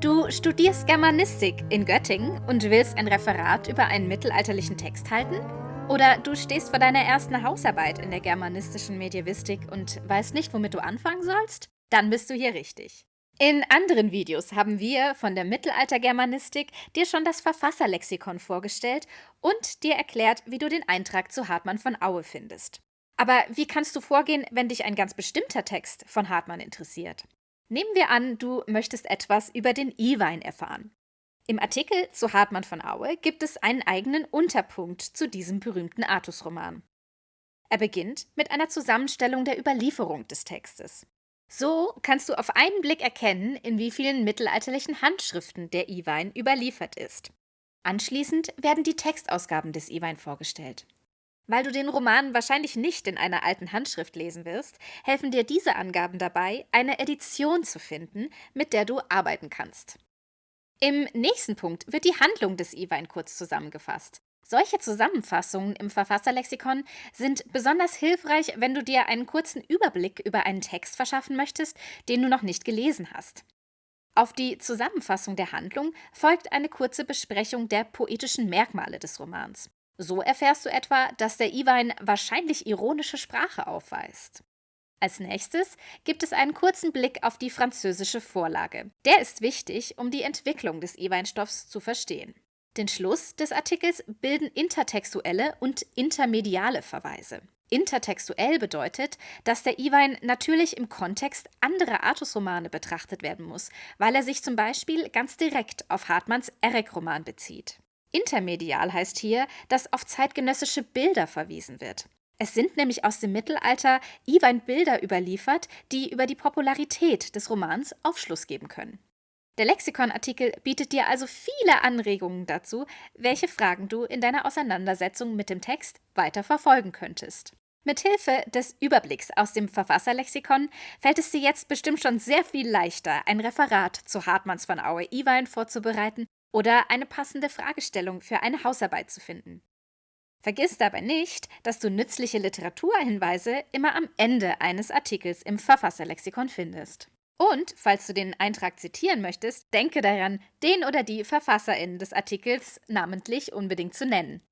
Du studierst Germanistik in Göttingen und willst ein Referat über einen mittelalterlichen Text halten? Oder du stehst vor deiner ersten Hausarbeit in der germanistischen Medievistik und weißt nicht, womit du anfangen sollst? Dann bist du hier richtig. In anderen Videos haben wir von der Mittelaltergermanistik dir schon das Verfasserlexikon vorgestellt und dir erklärt, wie du den Eintrag zu Hartmann von Aue findest. Aber wie kannst du vorgehen, wenn dich ein ganz bestimmter Text von Hartmann interessiert? Nehmen wir an, du möchtest etwas über den E-Wein erfahren. Im Artikel zu Hartmann von Aue gibt es einen eigenen Unterpunkt zu diesem berühmten Artus-Roman. Er beginnt mit einer Zusammenstellung der Überlieferung des Textes. So kannst du auf einen Blick erkennen, in wie vielen mittelalterlichen Handschriften der E-Wein überliefert ist. Anschließend werden die Textausgaben des E-Wein vorgestellt. Weil du den Roman wahrscheinlich nicht in einer alten Handschrift lesen wirst, helfen dir diese Angaben dabei, eine Edition zu finden, mit der du arbeiten kannst. Im nächsten Punkt wird die Handlung des Iwein kurz zusammengefasst. Solche Zusammenfassungen im Verfasserlexikon sind besonders hilfreich, wenn du dir einen kurzen Überblick über einen Text verschaffen möchtest, den du noch nicht gelesen hast. Auf die Zusammenfassung der Handlung folgt eine kurze Besprechung der poetischen Merkmale des Romans. So erfährst du etwa, dass der Iwein wahrscheinlich ironische Sprache aufweist. Als nächstes gibt es einen kurzen Blick auf die französische Vorlage. Der ist wichtig, um die Entwicklung des E-Weinstoffs zu verstehen. Den Schluss des Artikels bilden intertextuelle und intermediale Verweise. Intertextuell bedeutet, dass der E-Wein natürlich im Kontext anderer Artusromane betrachtet werden muss, weil er sich zum Beispiel ganz direkt auf Hartmanns Erek-Roman bezieht. Intermedial heißt hier, dass auf zeitgenössische Bilder verwiesen wird. Es sind nämlich aus dem Mittelalter Iwein Bilder überliefert, die über die Popularität des Romans Aufschluss geben können. Der Lexikonartikel bietet dir also viele Anregungen dazu, welche Fragen du in deiner Auseinandersetzung mit dem Text weiter verfolgen könntest. Mithilfe des Überblicks aus dem Verfasserlexikon fällt es dir jetzt bestimmt schon sehr viel leichter, ein Referat zu Hartmanns von Aue Iwein vorzubereiten oder eine passende Fragestellung für eine Hausarbeit zu finden. Vergiss dabei nicht, dass du nützliche Literaturhinweise immer am Ende eines Artikels im Verfasserlexikon findest. Und falls du den Eintrag zitieren möchtest, denke daran, den oder die VerfasserInnen des Artikels namentlich unbedingt zu nennen.